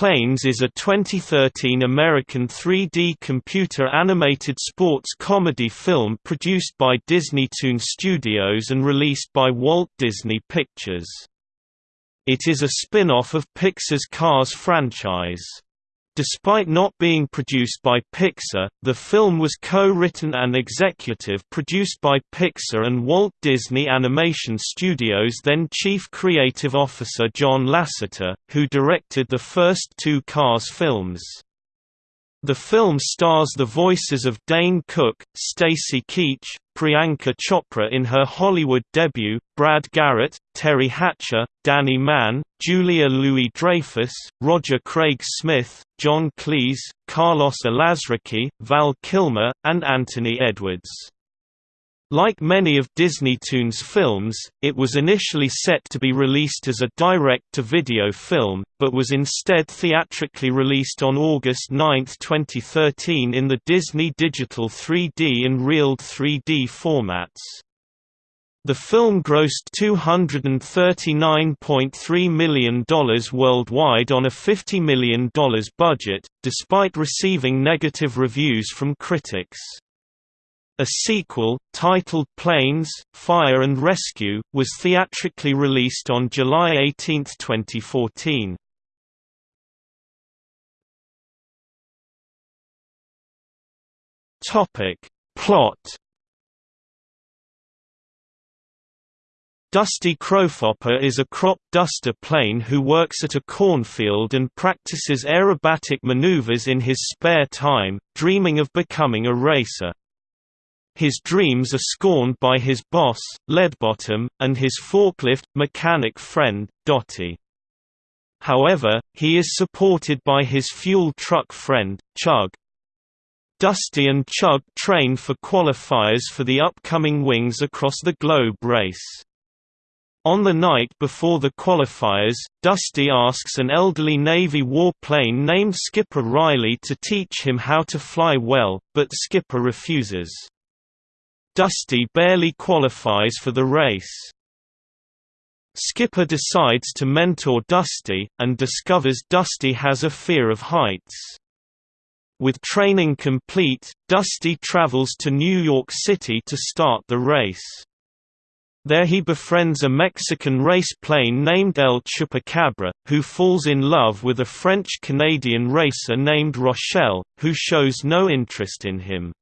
Planes is a 2013 American 3D computer-animated sports comedy film produced by Disneytoon Studios and released by Walt Disney Pictures. It is a spin-off of Pixar's Cars franchise. Despite not being produced by Pixar, the film was co-written and executive produced by Pixar and Walt Disney Animation Studios then Chief Creative Officer John Lasseter, who directed the first two Cars films. The film stars the voices of Dane Cook, Stacy Keach, Priyanka Chopra in her Hollywood debut, Brad Garrett, Teri Hatcher, Danny Mann, Julia Louis-Dreyfus, Roger Craig Smith, John Cleese, Carlos Alazraqui, Val Kilmer, and Anthony Edwards. Like many of Disneytoon's films, it was initially set to be released as a direct-to-video film, but was instead theatrically released on August 9, 2013 in the Disney Digital 3D and RealD 3D formats. The film grossed $239.3 million worldwide on a $50 million budget, despite receiving negative reviews from critics. A sequel, titled Planes, Fire and Rescue, was theatrically released on July 18, 2014. Topic. Plot Dusty Crophopper is a crop duster plane who works at a cornfield and practices aerobatic maneuvers in his spare time, dreaming of becoming a racer. His dreams are scorned by his boss, Leadbottom, and his forklift, mechanic friend, Dottie. However, he is supported by his fuel truck friend, Chug. Dusty and Chug train for qualifiers for the upcoming Wings Across the Globe race. On the night before the qualifiers, Dusty asks an elderly Navy warplane named Skipper Riley to teach him how to fly well, but Skipper refuses. Dusty barely qualifies for the race. Skipper decides to mentor Dusty, and discovers Dusty has a fear of heights. With training complete, Dusty travels to New York City to start the race. There he befriends a Mexican race plane named El Chupacabra, who falls in love with a French-Canadian racer named Rochelle, who shows no interest in him.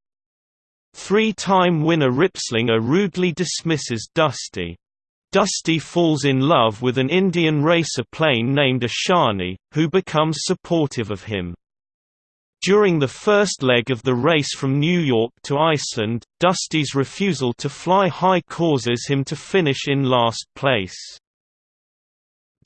Three-time winner Ripslinger rudely dismisses Dusty. Dusty falls in love with an Indian racer plane named Ashani, who becomes supportive of him. During the first leg of the race from New York to Iceland, Dusty's refusal to fly high causes him to finish in last place.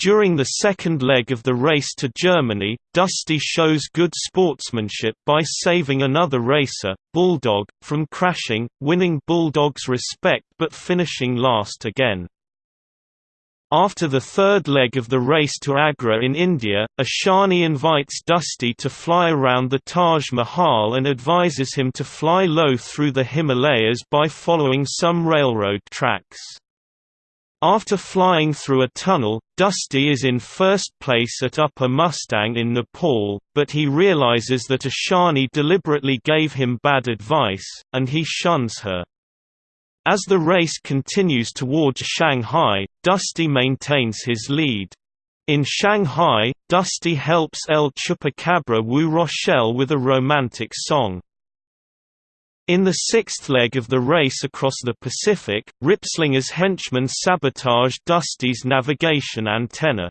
During the second leg of the race to Germany, Dusty shows good sportsmanship by saving another racer, Bulldog, from crashing, winning Bulldog's respect but finishing last again. After the third leg of the race to Agra in India, Ashani invites Dusty to fly around the Taj Mahal and advises him to fly low through the Himalayas by following some railroad tracks. After flying through a tunnel, Dusty is in first place at Upper Mustang in Nepal, but he realizes that Ashani deliberately gave him bad advice, and he shuns her. As the race continues towards Shanghai, Dusty maintains his lead. In Shanghai, Dusty helps El Chupacabra woo Rochelle with a romantic song. In the sixth leg of the race across the Pacific, Ripslinger's henchmen sabotage Dusty's navigation antenna.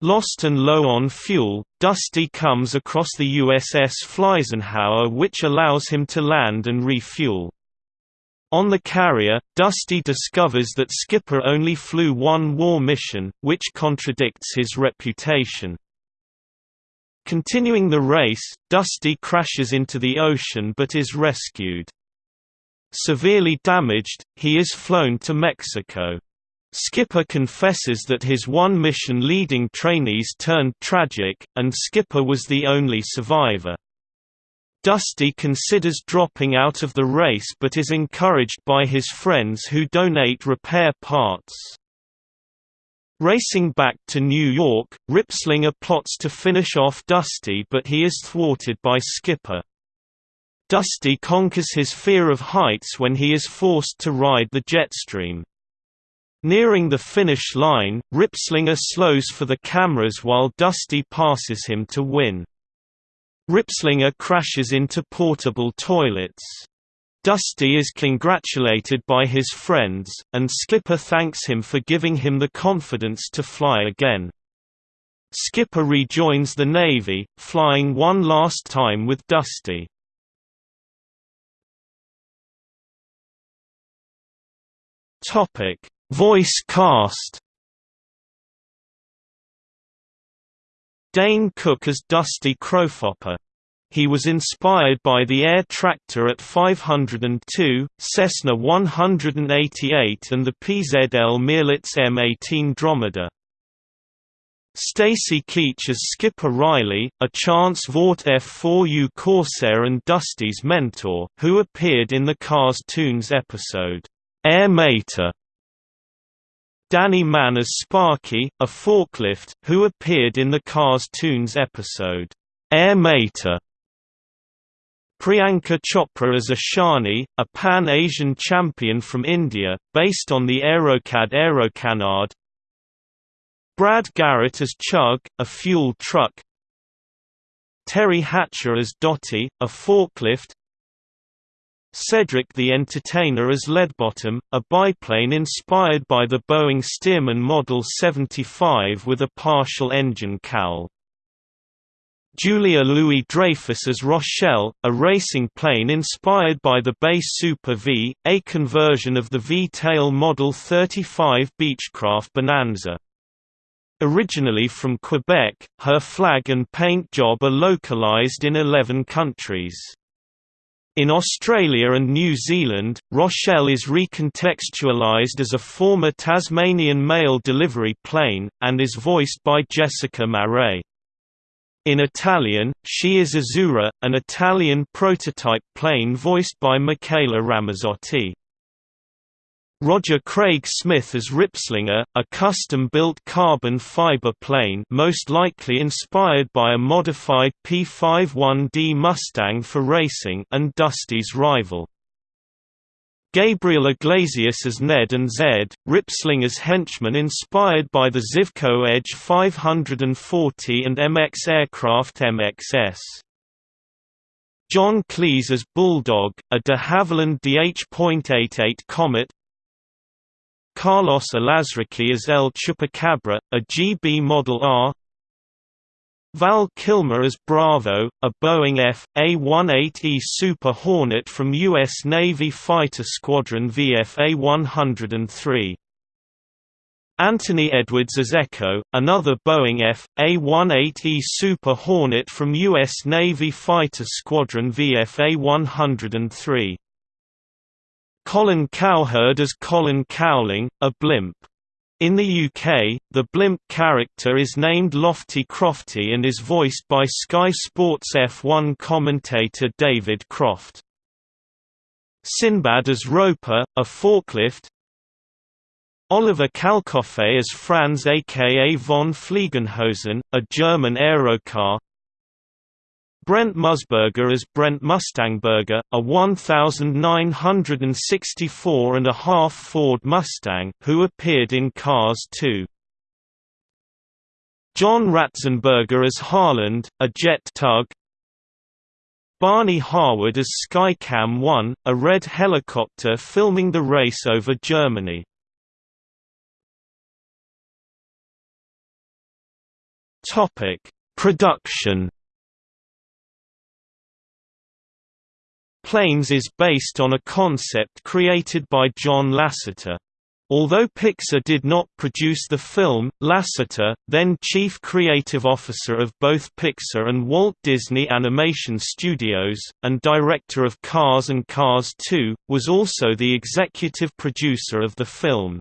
Lost and low on fuel, Dusty comes across the USS Flysenhower which allows him to land and refuel. On the carrier, Dusty discovers that Skipper only flew one war mission, which contradicts his reputation. Continuing the race, Dusty crashes into the ocean but is rescued. Severely damaged, he is flown to Mexico. Skipper confesses that his one mission leading trainees turned tragic, and Skipper was the only survivor. Dusty considers dropping out of the race but is encouraged by his friends who donate repair parts. Racing back to New York, Ripslinger plots to finish off Dusty but he is thwarted by Skipper. Dusty conquers his fear of heights when he is forced to ride the jetstream. Nearing the finish line, Ripslinger slows for the cameras while Dusty passes him to win. Ripslinger crashes into portable toilets. Dusty is congratulated by his friends, and Skipper thanks him for giving him the confidence to fly again. Skipper rejoins the Navy, flying one last time with Dusty. Voice cast Dane Cook as Dusty Crophopper he was inspired by the Air Tractor at 502, Cessna 188 and the PZL Mielec M18 Dromader. Stacy Keach as Skipper Riley, a Chance Vought F4U Corsair and Dusty's mentor, who appeared in the Cars Toons episode, Air Mater. Danny Mann as Sparky, a forklift, who appeared in the Cars Toons episode, Air Mater. Priyanka Chopra as Ashani, a Pan-Asian champion from India, based on the Aerocad Aerocanard. Brad Garrett as Chug, a fuel truck. Teri Hatcher as Dottie, a forklift. Cedric the Entertainer as Leadbottom, a biplane inspired by the Boeing Stearman Model 75 with a partial engine cowl Julia Louis-Dreyfus as Rochelle, a racing plane inspired by the Bay Super V, a conversion of the V-tail Model 35 Beechcraft Bonanza. Originally from Quebec, her flag and paint job are localized in 11 countries. In Australia and New Zealand, Rochelle is recontextualized as a former Tasmanian mail delivery plane, and is voiced by Jessica Marais. In Italian, she is Azzurra, an Italian prototype plane voiced by Micaela Ramazzotti. Roger Craig Smith as Ripslinger, a custom-built carbon fiber plane most likely inspired by a modified P-51D Mustang for racing and Dusty's rival. Gabriel Iglesias as Ned and Zed, Ripslinger's henchman inspired by the Zivco Edge 540 and MX aircraft MXS. John Cleese as Bulldog, a de Havilland DH.88 Comet Carlos Alazraqui as El Chupacabra, a Gee Bee Model R Val Kilmer as Bravo, a Boeing F.A-18E Super Hornet from U.S. Navy Fighter Squadron VFA-103. Anthony Edwards as Echo, another Boeing F.A-18E Super Hornet from U.S. Navy Fighter Squadron VFA-103. Colin Cowherd as Colin Cowling, a blimp. In the UK, the blimp character is named Lofty Crofty and is voiced by Sky Sports F1 commentator David Croft. Sinbad as Roper, a forklift Oliver Kalkofe as Franz aka von Fliegenhosen, a German aerocar Brent Musburger as Brent Mustangburger, a 1964 and a half Ford Mustang who appeared in Cars 2. John Ratzenberger as Harland, a jet tug Barney Harwood as Skycam 1, a red helicopter filming the race over Germany. Production Planes is based on a concept created by John Lasseter. Although Pixar did not produce the film, Lasseter, then chief creative officer of both Pixar and Walt Disney Animation Studios, and director of Cars and Cars 2, was also the executive producer of the film.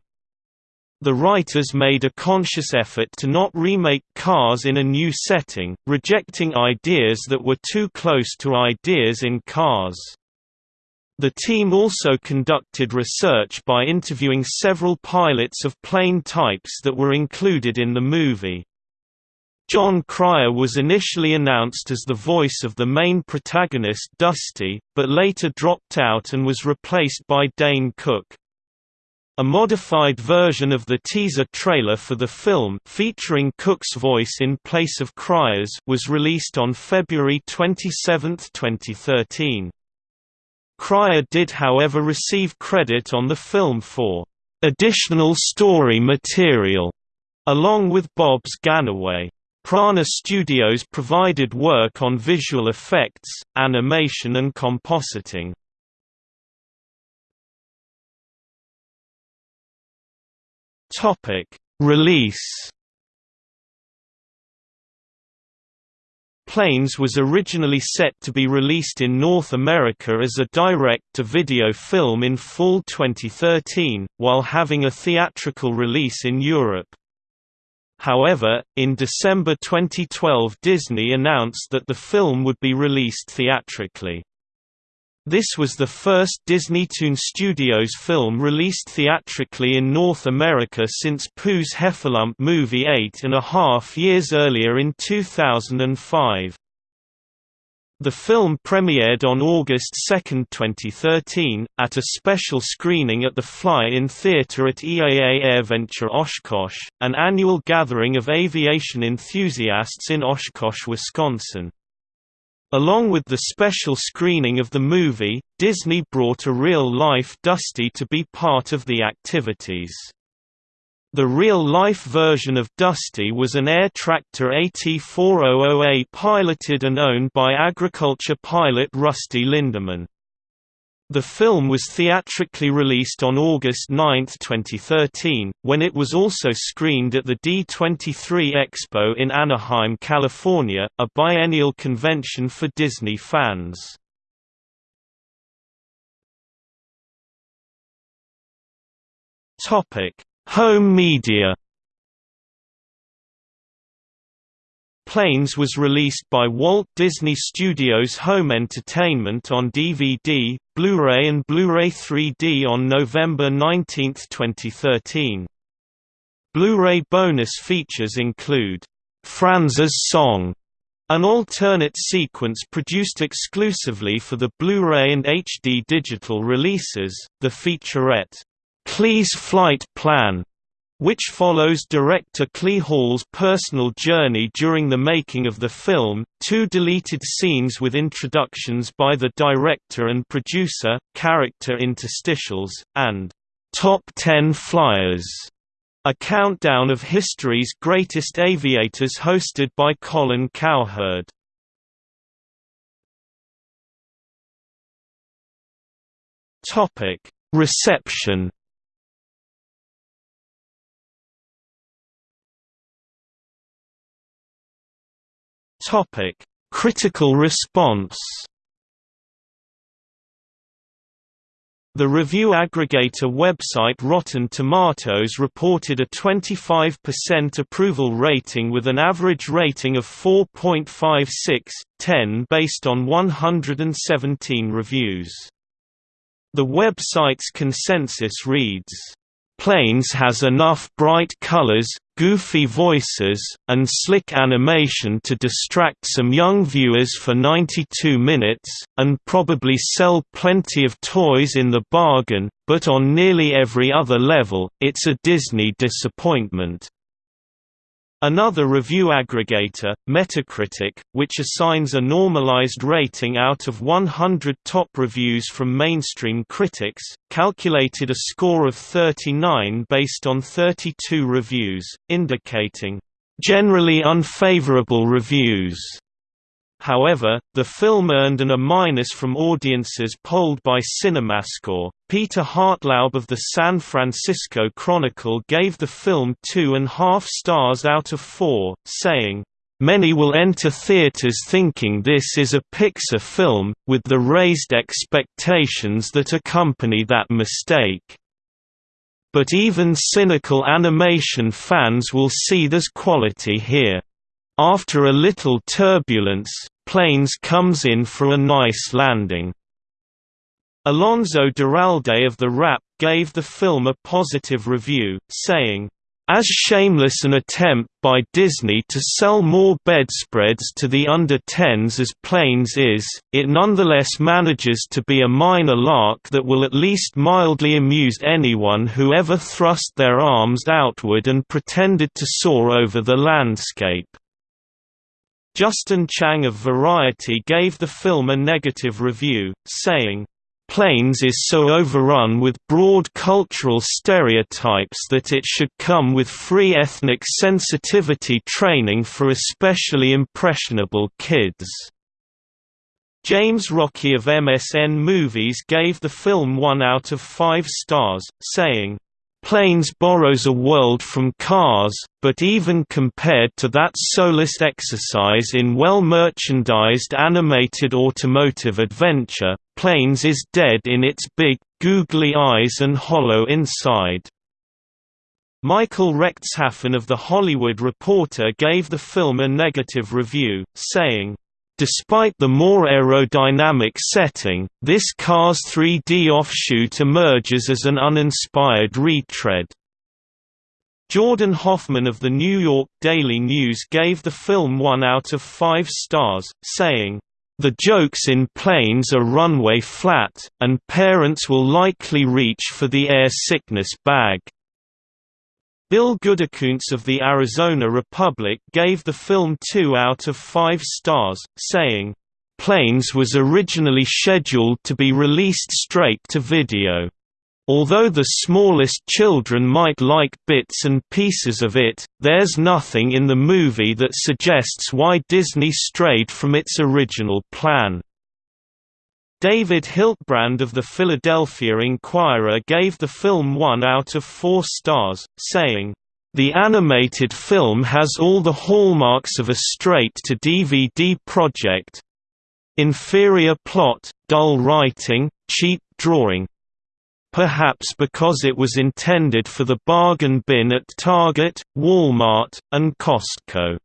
The writers made a conscious effort to not remake Cars in a new setting, rejecting ideas that were too close to ideas in Cars. The team also conducted research by interviewing several pilots of plane types that were included in the movie. John Cryer was initially announced as the voice of the main protagonist Dusty, but later dropped out and was replaced by Dane Cook. A modified version of the teaser trailer for the film featuring Cook's voice in place of Cryer's was released on February 27, 2013. Cryer did however receive credit on the film for "...additional story material", along with Bobs Gannaway. Prana Studios provided work on visual effects, animation and compositing. Topic: Release. Planes was originally set to be released in North America as a direct-to-video film in fall 2013, while having a theatrical release in Europe. However, in December 2012 Disney announced that the film would be released theatrically. This was the first Disneytoon Studios film released theatrically in North America since Pooh's Heffalump movie eight and a half years earlier in 2005. The film premiered on August 2, 2013, at a special screening at the Fly-In Theatre at EAA AirVenture Oshkosh, an annual gathering of aviation enthusiasts in Oshkosh, Wisconsin. Along with the special screening of the movie, Disney brought a real-life Dusty to be part of the activities. The real-life version of Dusty was an air tractor AT400A piloted and owned by agriculture pilot Rusty Linderman. The film was theatrically released on August 9, 2013, when it was also screened at the D23 Expo in Anaheim, California, a biennial convention for Disney fans. Home media Planes was released by Walt Disney Studios Home Entertainment on DVD, Blu-ray and Blu-ray 3D on November 19, 2013. Blu-ray bonus features include, "'Franz's Song' an alternate sequence produced exclusively for the Blu-ray and HD digital releases, the featurette, Klay's Flight Plan, which follows director Klay Hall's personal journey during the making of the film, two deleted scenes with introductions by the director and producer, character interstitials, and Top 10 Flyers, a countdown of history's greatest aviators hosted by Colin Cowherd. Reception Topic: Critical response. The review aggregator website Rotten Tomatoes reported a 25% approval rating with an average rating of 4.56/10 based on 117 reviews. The website's consensus reads, Planes has enough bright colors, goofy voices, and slick animation to distract some young viewers for 92 minutes, and probably sell plenty of toys in the bargain, but on nearly every other level, it's a Disney disappointment. Another review aggregator, Metacritic, which assigns a normalized rating out of 100 top reviews from mainstream critics, calculated a score of 39 based on 32 reviews, indicating, "...generally unfavorable reviews." However, the film earned an A- from audiences polled by CinemaScore. Peter Hartlaub of the San Francisco Chronicle gave the film two and a half stars out of four, saying, Many will enter theaters thinking this is a Pixar film, with the raised expectations that accompany that mistake. But even cynical animation fans will see there's quality here. After a little turbulence, Planes comes in for a nice landing. Alonso Duralde of The Wrap gave the film a positive review, saying, as shameless an attempt by Disney to sell more bedspreads to the under-10s as Planes is, it nonetheless manages to be a minor lark that will at least mildly amuse anyone who ever thrust their arms outward and pretended to soar over the landscape. Justin Chang of Variety gave the film a negative review, saying, Planes is so overrun with broad cultural stereotypes that it should come with free ethnic sensitivity training for especially impressionable kids. James Rocchi of MSN Movies gave the film 1 out of 5 stars, saying, Planes borrows a world from Cars, but even compared to that soulless exercise in well-merchandised animated automotive adventure, Planes is dead in its big, googly eyes and hollow inside. Michael Rechtshaffen of The Hollywood Reporter gave the film a negative review, saying, Despite the more aerodynamic setting, this Cars 3D offshoot emerges as an uninspired retread. Jordan Hoffman of the New York Daily News gave the film 1 out of 5 stars, saying, the jokes in planes are runway flat, and parents will likely reach for the air sickness bag. Bill Goodykoontz of the Arizona Republic gave the film 2 out of 5 stars, saying, Planes was originally scheduled to be released straight to video. Although the smallest children might like bits and pieces of it, there's nothing in the movie that suggests why Disney strayed from its original plan. David Hiltbrand of the Philadelphia Inquirer gave the film 1 out of 4 stars, saying, "...the animated film has all the hallmarks of a straight-to-DVD project inferior plot, dull writing, cheap drawing, perhaps because it was intended for the bargain bin at Target, Walmart, and Costco.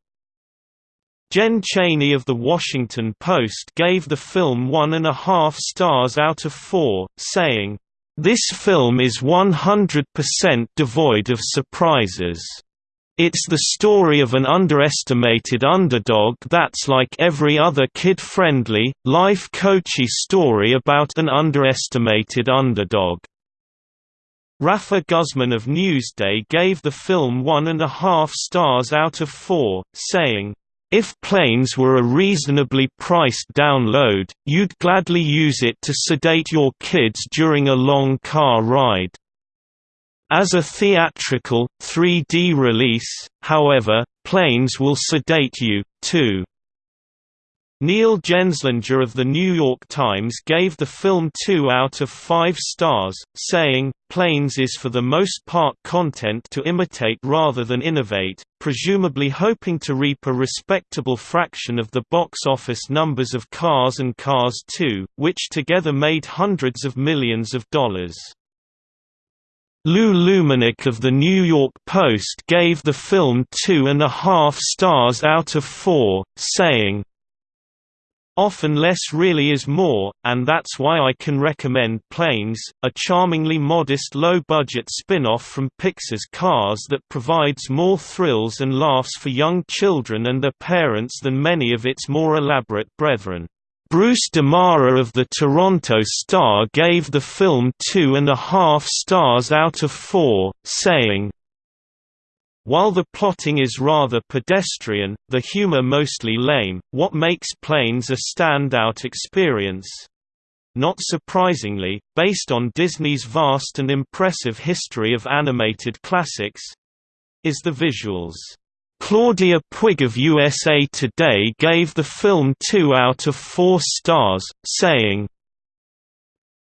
Jen Chaney of The Washington Post gave the film one and a half stars out of four, saying, "...this film is 100% devoid of surprises." It's the story of an underestimated underdog that's like every other kid-friendly, life-coachy story about an underestimated underdog. Rafer Guzman of Newsday gave the film one and a half stars out of four, saying, if Planes were a reasonably priced download, you'd gladly use it to sedate your kids during a long car ride. As a theatrical, 3D release, however, Planes will sedate you, too. Neil Genzlinger of The New York Times gave the film 2 out of 5 stars, saying, Planes is for the most part content to imitate rather than innovate, presumably hoping to reap a respectable fraction of the box office numbers of Cars and Cars 2, which together made hundreds of millions of dollars. Lou Lumenick of The New York Post gave the film two and a half stars out of four, saying, Often less really is more, and that's why I can recommend Planes, a charmingly modest low-budget spin-off from Pixar's Cars that provides more thrills and laughs for young children and their parents than many of its more elaborate brethren. Bruce DeMara of the Toronto Star gave the film two and a half stars out of four, saying, while the plotting is rather pedestrian, the humor mostly lame, what makes Planes a standout experience? Not surprisingly, based on Disney's vast and impressive history of animated classics, is the visuals. Claudia Puig of USA Today gave the film 2 out of 4 stars, saying,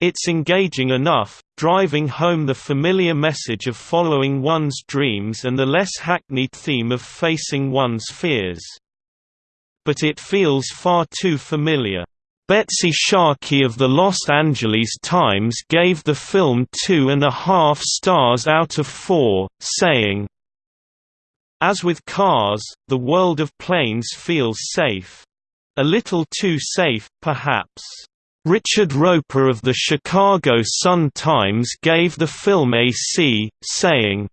it's engaging enough, driving home the familiar message of following one's dreams and the less hackneyed theme of facing one's fears. But it feels far too familiar. Betsy Sharkey of the Los Angeles Times gave the film two and a half stars out of four, saying, As with cars, the world of planes feels safe. A little too safe, perhaps. Richard Roeper of the Chicago Sun-Times gave the film a C, saying,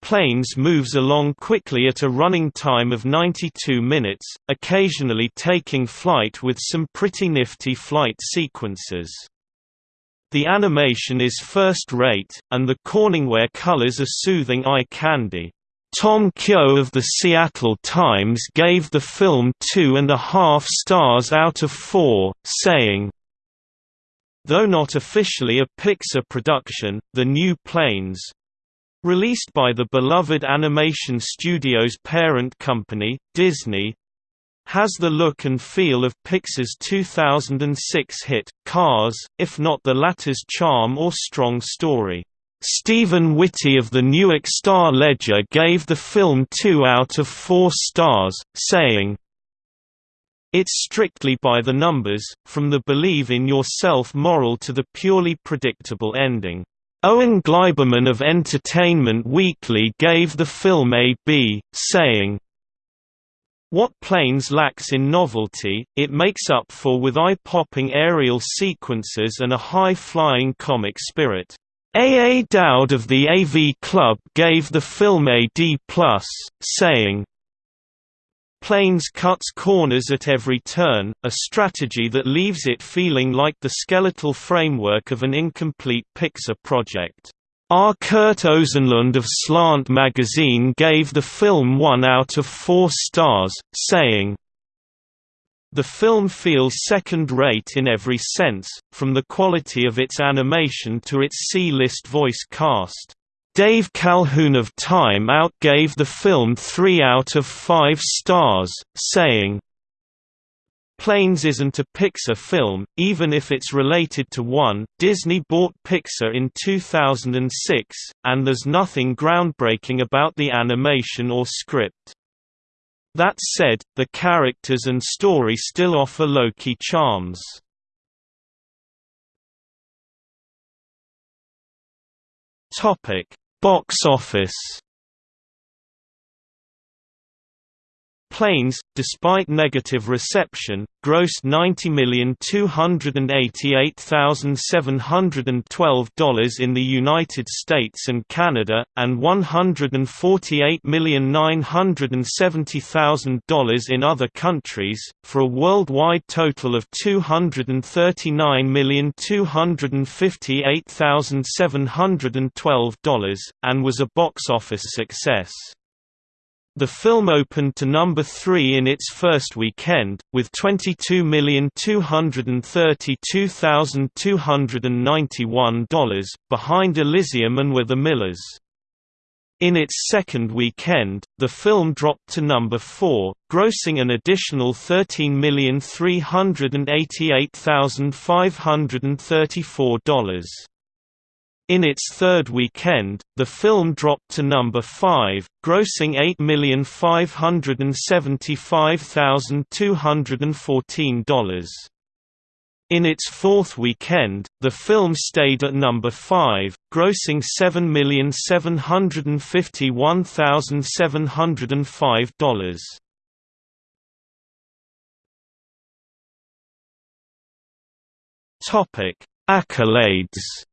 Planes moves along quickly at a running time of 92 minutes, occasionally taking flight with some pretty nifty flight sequences. The animation is first-rate, and the Corningware colors are soothing eye candy. Tom Keogh of the Seattle Times gave the film two and a half stars out of four, saying, Though not officially a Pixar production, The New Planes, released by the beloved animation studio's parent company, Disney, has the look and feel of Pixar's 2006 hit, Cars, if not the latter's charm or strong story. Stephen Whitty of the Newark Star-Ledger gave the film 2 out of 4 stars, saying, It's strictly by the numbers, from the believe in yourself moral to the purely predictable ending. Owen Gleiberman of Entertainment Weekly gave the film a B, saying, what Planes lacks in novelty, it makes up for with eye-popping aerial sequences and a high-flying comic spirit. A. A. Dowd of the AV Club gave the film a D+, saying, Planes cuts corners at every turn, a strategy that leaves it feeling like the skeletal framework of an incomplete Pixar project. R. Kurt Osenlund of Slant magazine gave the film 1 out of 4 stars, saying, the film feels second-rate in every sense, from the quality of its animation to its C-list voice cast. Dave Calhoun of Time Out gave the film 3 out of 5 stars, saying, Planes isn't a Pixar film, even if it's related to one. Disney bought Pixar in 2006, and there's nothing groundbreaking about the animation or script. That said, the characters and story still offer low-key charms. Box office Planes, despite negative reception, grossed $90,288,712 in the United States and Canada, and $148,970,000 in other countries, for a worldwide total of $239,258,712, and was a box office success. The film opened to number 3 in its first weekend, with $22,232,291, behind Elysium and We're the Millers. In its second weekend, the film dropped to number 4, grossing an additional $13,388,534. In its third weekend, the film dropped to number 5, grossing $8,575,214. In its fourth weekend, the film stayed at number 5, grossing $7,751,705. Topic: Accolades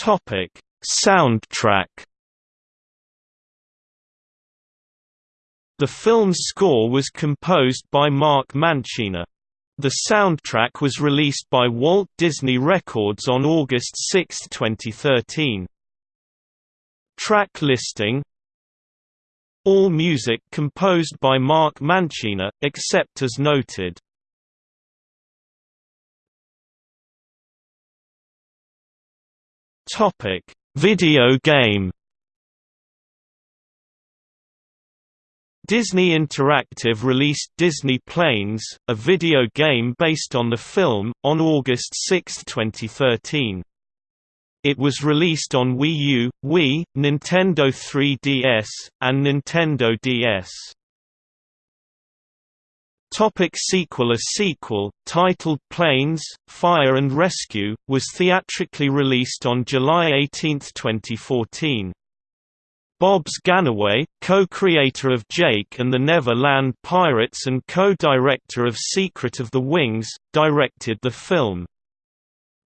Topic: Soundtrack. The film's score was composed by Mark Mancina. The soundtrack was released by Walt Disney Records on August 6, 2013. Track listing All music composed by Mark Mancina, except as noted. Topic: Video game. Disney Interactive released Disney Planes, a video game based on the film, on August 6, 2013. It was released on Wii U, Wii, Nintendo 3DS, and Nintendo DS. Topic sequel A sequel, titled Planes, Fire and Rescue, was theatrically released on July 18, 2014. Bobs Gannaway, co-creator of Jake and the Neverland Pirates and co-director of Secret of the Wings, directed the film.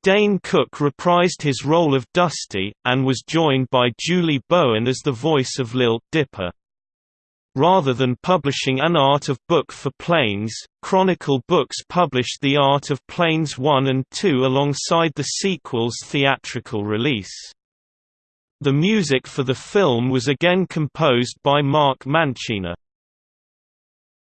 Dane Cook reprised his role of Dusty, and was joined by Julie Bowen as the voice of Lil Dipper. Rather than publishing an Art of Book for Planes, Chronicle Books published The Art of Planes 1 and 2 alongside the sequel's theatrical release. The music for the film was again composed by Mark Mancina.